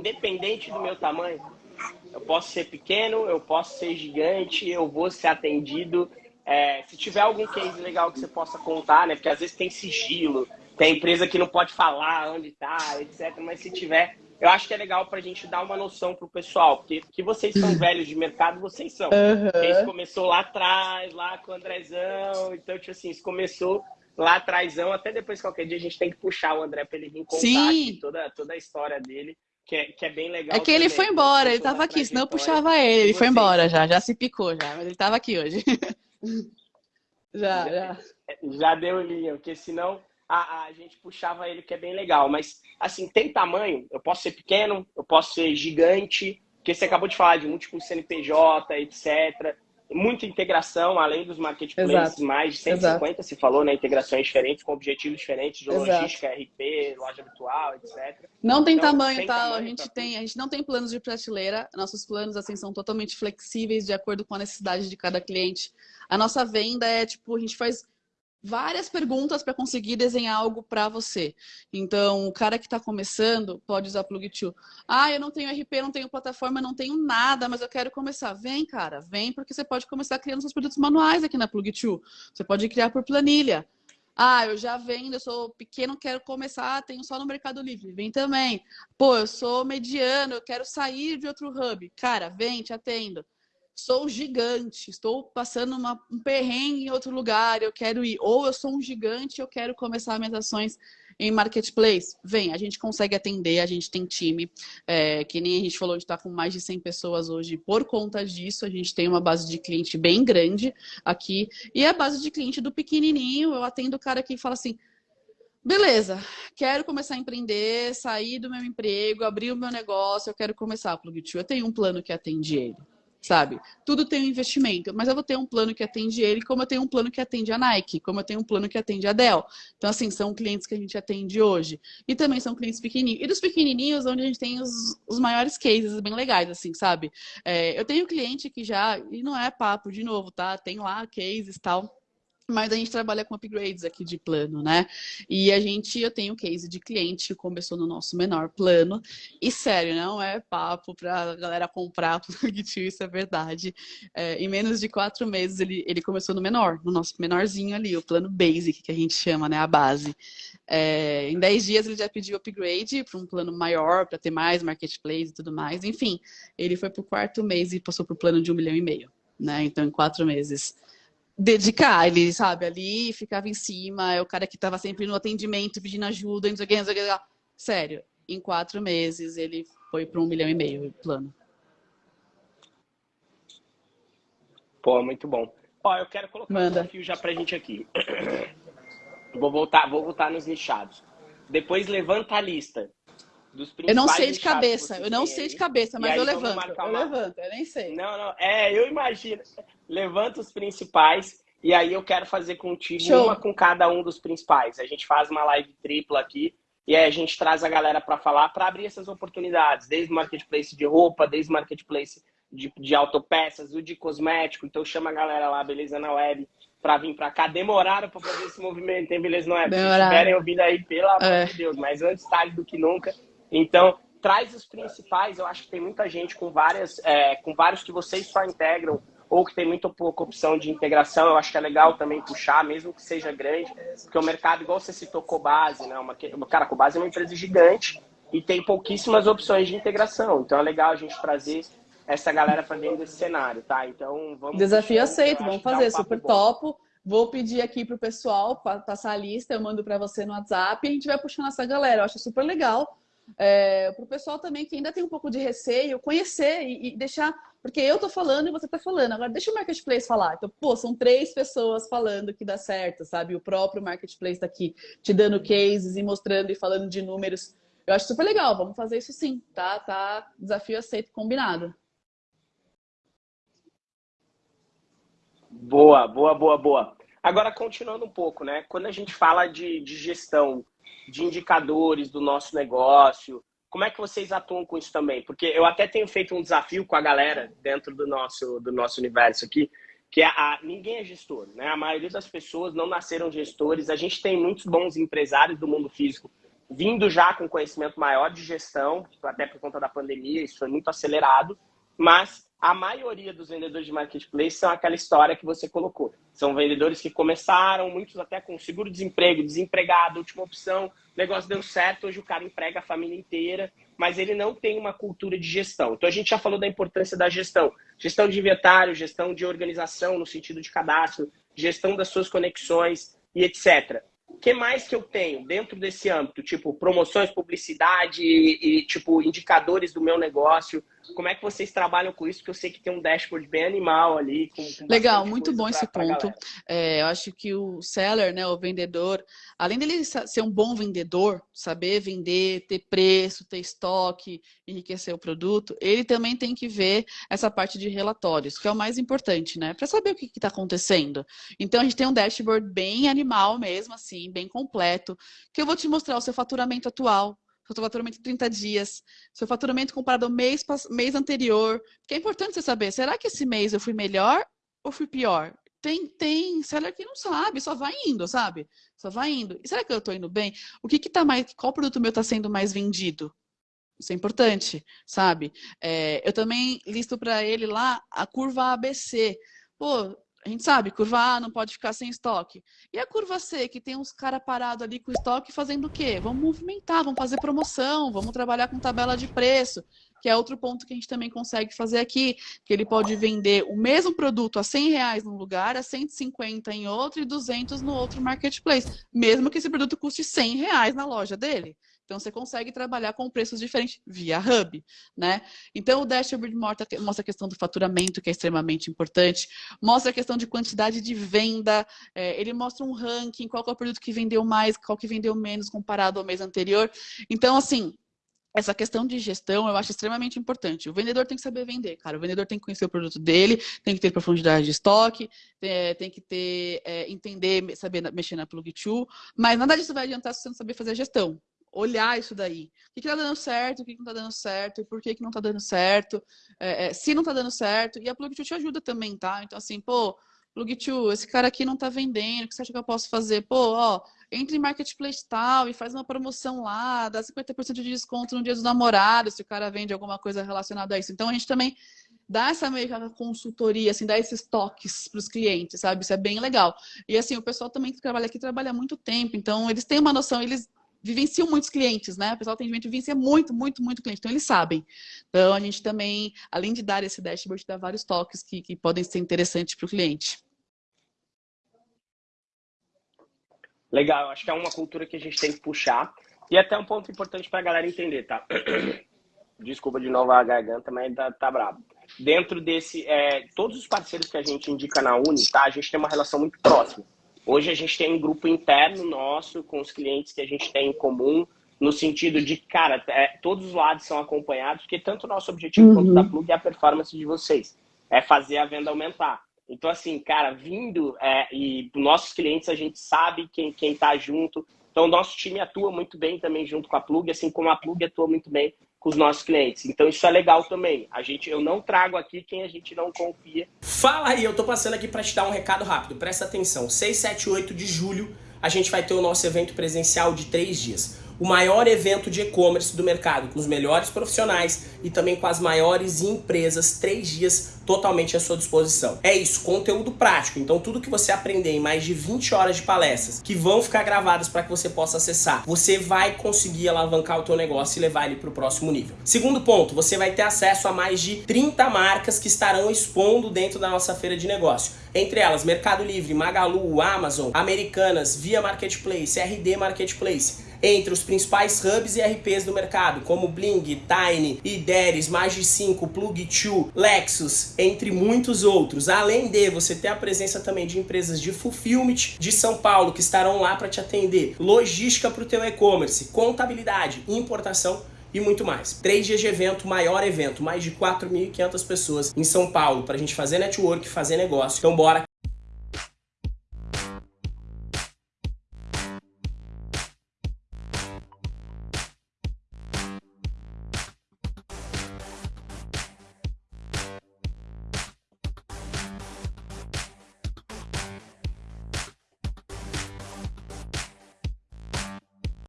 independente do meu tamanho. Eu posso ser pequeno, eu posso ser gigante, eu vou ser atendido. É, se tiver algum case legal que você possa contar, né? Porque às vezes tem sigilo, tem empresa que não pode falar onde está, etc. Mas se tiver, eu acho que é legal para a gente dar uma noção pro pessoal, porque que vocês são velhos de mercado, vocês são. Uhum. Isso começou lá atrás, lá com o Andrezão, então, tipo assim, isso começou lá atrás, até depois qualquer dia a gente tem que puxar o André para ele vir contar toda, toda a história dele. Que é, que é bem legal. É que também, ele foi embora, ele tava aqui, senão eu puxava ele. Ele foi embora já, já se picou já, mas ele tava aqui hoje. já, já. Já deu linha, porque senão a, a gente puxava ele, que é bem legal. Mas, assim, tem tamanho, eu posso ser pequeno, eu posso ser gigante, porque você acabou de falar de múltiplos CNPJ, etc muita integração, além dos marketplaces, Exato. mais de 150 Exato. se falou, né? Integrações diferentes, com objetivos diferentes de logística, RP, loja virtual, etc. Não tem então, tamanho, tá? Tamanho a gente pra... tem, a gente não tem planos de prateleira. Nossos planos assim são totalmente flexíveis de acordo com a necessidade de cada cliente. A nossa venda é tipo, a gente faz várias perguntas para conseguir desenhar algo para você. Então, o cara que está começando pode usar Plug2. Ah, eu não tenho RP, não tenho plataforma, não tenho nada, mas eu quero começar. Vem, cara, vem, porque você pode começar criando seus produtos manuais aqui na Plug2. Você pode criar por planilha. Ah, eu já vendo, eu sou pequeno, quero começar, tenho só no Mercado Livre. Vem também. Pô, eu sou mediano, eu quero sair de outro hub. Cara, vem, te atendo sou gigante, estou passando uma, um perrengue em outro lugar, eu quero ir. Ou eu sou um gigante, eu quero começar minhas ações em marketplace. Vem, a gente consegue atender, a gente tem time, é, que nem a gente falou, a gente está com mais de 100 pessoas hoje. Por conta disso, a gente tem uma base de cliente bem grande aqui. E a base de cliente do pequenininho, eu atendo o cara que fala assim, Beleza, quero começar a empreender, sair do meu emprego, abrir o meu negócio, eu quero começar a Plug2. Eu tenho um plano que atende ele sabe? Tudo tem um investimento, mas eu vou ter um plano que atende ele, como eu tenho um plano que atende a Nike, como eu tenho um plano que atende a Dell. Então, assim, são clientes que a gente atende hoje. E também são clientes pequenininhos. E dos pequenininhos, onde a gente tem os, os maiores cases bem legais, assim, sabe? É, eu tenho cliente que já, e não é papo de novo, tá? Tem lá cases e tal mas a gente trabalha com upgrades aqui de plano, né? E a gente, eu tenho case de cliente que começou no nosso menor plano. E sério, não é papo pra galera comprar Plugtio, isso é verdade. É, em menos de quatro meses ele, ele começou no menor, no nosso menorzinho ali, o plano basic, que a gente chama, né? A base. É, em dez dias ele já pediu upgrade para um plano maior, para ter mais marketplace e tudo mais. Enfim, ele foi pro quarto mês e passou pro plano de um milhão e meio. Né? Então, em quatro meses dedicar, ele, sabe, ali ficava em cima, é o cara que estava sempre no atendimento pedindo ajuda, não sei o que, não sei o que. Sério, em quatro meses ele foi para um milhão e meio plano. Pô, muito bom. Ó, eu quero colocar Manda. um desafio já pra gente aqui. Vou voltar, vou voltar nos nichados. Depois levanta a lista Eu não sei de cabeça, eu não sei aí. de cabeça, mas eu levanto. Eu uma... levanto, eu nem sei. Não, não, é, eu imagino levanta os principais e aí eu quero fazer contigo Show. uma com cada um dos principais. A gente faz uma live tripla aqui e aí a gente traz a galera para falar, para abrir essas oportunidades, desde marketplace de roupa, desde marketplace de, de autopeças, o de cosmético. Então chama a galera lá, beleza, na web, para vir para cá. Demoraram para fazer esse movimento, hein, beleza, não é? Se estiverem ouvindo aí, pelo amor é. de Deus, mas antes tarde do que nunca. Então, traz os principais. Eu acho que tem muita gente com várias, é, com vários que vocês só integram ou que tem muito pouca opção de integração, eu acho que é legal também puxar, mesmo que seja grande, porque o mercado, igual você citou Cobase, né? Uma, cara, Cobase é uma empresa gigante e tem pouquíssimas opções de integração. Então é legal a gente trazer essa galera para dentro desse cenário, tá? Então vamos. Desafio puxar, aceito, vamos fazer, um super bom. topo. Vou pedir aqui pro pessoal passar a lista, eu mando para você no WhatsApp e a gente vai puxando essa galera. Eu acho super legal. É, para o pessoal também que ainda tem um pouco de receio, conhecer e, e deixar porque eu tô falando e você tá falando. Agora deixa o marketplace falar. Então, pô, são três pessoas falando que dá certo, sabe? O próprio marketplace tá aqui te dando cases e mostrando e falando de números. Eu acho super legal. Vamos fazer isso sim, tá? Tá desafio aceito, combinado. Boa, boa, boa, boa. Agora, continuando um pouco, né? Quando a gente fala de, de gestão de indicadores do nosso negócio, como é que vocês atuam com isso também? Porque eu até tenho feito um desafio com a galera dentro do nosso, do nosso universo aqui, que é a, ninguém é gestor, né? A maioria das pessoas não nasceram gestores. A gente tem muitos bons empresários do mundo físico vindo já com conhecimento maior de gestão, até por conta da pandemia, isso foi muito acelerado, mas a maioria dos vendedores de marketplace são aquela história que você colocou. São vendedores que começaram, muitos até com seguro-desemprego, desempregado, última opção, o negócio deu certo, hoje o cara emprega a família inteira, mas ele não tem uma cultura de gestão. Então a gente já falou da importância da gestão. Gestão de inventário, gestão de organização no sentido de cadastro, gestão das suas conexões e etc. O que mais que eu tenho dentro desse âmbito? Tipo, promoções, publicidade e, e, tipo, indicadores do meu negócio. Como é que vocês trabalham com isso? Porque eu sei que tem um dashboard bem animal ali. Com, com Legal, muito bom pra, esse ponto. É, eu acho que o seller, né, o vendedor, além dele ser um bom vendedor, saber vender, ter preço, ter estoque, enriquecer o produto, ele também tem que ver essa parte de relatórios, que é o mais importante, né? Para saber o que está acontecendo. Então, a gente tem um dashboard bem animal mesmo, assim, bem completo, que eu vou te mostrar o seu faturamento atual, seu faturamento em 30 dias, seu faturamento comparado ao mês, mês anterior. Porque é importante você saber, será que esse mês eu fui melhor ou fui pior? Tem, tem seller que não sabe, só vai indo, sabe? Só vai indo. E será que eu estou indo bem? O que que tá mais, qual produto meu está sendo mais vendido? Isso é importante, sabe? É, eu também listo para ele lá a curva ABC. Pô, a gente sabe, curva A não pode ficar sem estoque. E a curva C, que tem uns caras parados ali com estoque fazendo o quê? Vamos movimentar, vamos fazer promoção, vamos trabalhar com tabela de preço, que é outro ponto que a gente também consegue fazer aqui, que ele pode vender o mesmo produto a 100 reais num lugar, a 150 em outro e 200 no outro marketplace, mesmo que esse produto custe 100 reais na loja dele. Então, você consegue trabalhar com preços diferentes via Hub, né? Então, o dashboard mostra a questão do faturamento, que é extremamente importante, mostra a questão de quantidade de venda, é, ele mostra um ranking, qual é o produto que vendeu mais, qual que vendeu menos comparado ao mês anterior. Então, assim, essa questão de gestão eu acho extremamente importante. O vendedor tem que saber vender, cara. O vendedor tem que conhecer o produto dele, tem que ter profundidade de estoque, é, tem que ter, é, entender, saber mexer na plug to, mas nada disso vai adiantar se você não saber fazer a gestão olhar isso daí. O que, que tá dando certo, o que, não tá dando certo, por que, que não tá dando certo, é, é, se não tá dando certo. E a Plug2 te ajuda também, tá? Então, assim, pô, Plug2, esse cara aqui não tá vendendo, o que você acha que eu posso fazer? Pô, ó, entre em marketplace tal e faz uma promoção lá, dá 50% de desconto no dia dos namorados, se o cara vende alguma coisa relacionada a isso. Então, a gente também dá essa meio que consultoria, assim, dá esses toques para os clientes, sabe? Isso é bem legal. E assim, o pessoal também que trabalha aqui trabalha muito tempo, então eles têm uma noção, eles vivenciam muitos clientes, né? O pessoal atendimento vivencia muito, muito, muito cliente, então eles sabem. Então a gente também, além de dar esse dashboard, dá vários toques que, que podem ser interessantes para o cliente. Legal, acho que é uma cultura que a gente tem que puxar. E até um ponto importante para a galera entender, tá? Desculpa de novo a garganta, mas tá, tá brabo. Dentro desse, é, todos os parceiros que a gente indica na Uni, tá? A gente tem uma relação muito próxima. Hoje a gente tem um grupo interno nosso com os clientes que a gente tem em comum, no sentido de, cara, é, todos os lados são acompanhados, porque tanto o nosso objetivo uhum. quanto da Plug é a performance de vocês. É fazer a venda aumentar. Então, assim, cara, vindo é, e nossos clientes, a gente sabe quem, quem tá junto. Então, o nosso time atua muito bem também junto com a Plug, assim como a Plug atua muito bem com os nossos clientes. Então isso é legal também. A gente, eu não trago aqui quem a gente não confia. Fala aí, eu tô passando aqui para te dar um recado rápido. Presta atenção. 6, 7 8 de julho a gente vai ter o nosso evento presencial de três dias o maior evento de e-commerce do mercado, com os melhores profissionais e também com as maiores empresas, três dias totalmente à sua disposição. É isso, conteúdo prático. Então tudo que você aprender em mais de 20 horas de palestras, que vão ficar gravadas para que você possa acessar, você vai conseguir alavancar o teu negócio e levar ele para o próximo nível. Segundo ponto, você vai ter acesso a mais de 30 marcas que estarão expondo dentro da nossa feira de negócio. Entre elas, Mercado Livre, Magalu, Amazon, Americanas, Via Marketplace, RD Marketplace entre os principais hubs e RPs do mercado, como Bling, Tiny, Ideres, Magi5, Plug2, Lexus, entre muitos outros. Além de você ter a presença também de empresas de fulfillment de São Paulo que estarão lá para te atender, logística para o teu e-commerce, contabilidade, importação e muito mais. Três dias de evento, maior evento, mais de 4.500 pessoas em São Paulo para a gente fazer network, fazer negócio. Então bora